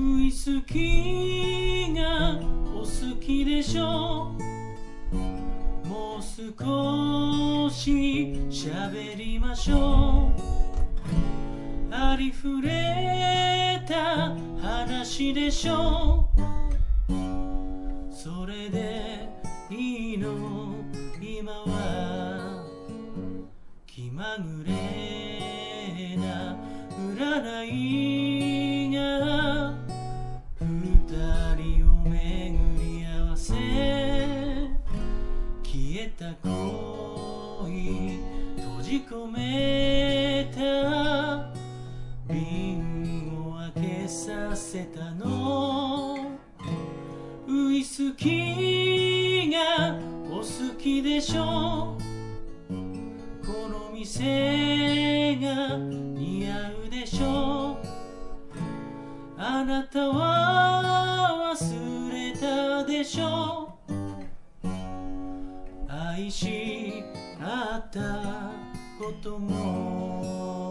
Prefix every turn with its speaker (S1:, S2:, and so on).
S1: ウイスキーがお好きでしょ？もう少し喋りましょう。ありふれた話でしょ？それでいいの？今は気まぐれな占い。た恋閉じ込めた瓶を開けさせたの。ウイスキーがお好きでしょ。この店が似合うでしょ。あなたは忘れたでしょ。愛し合ったことも。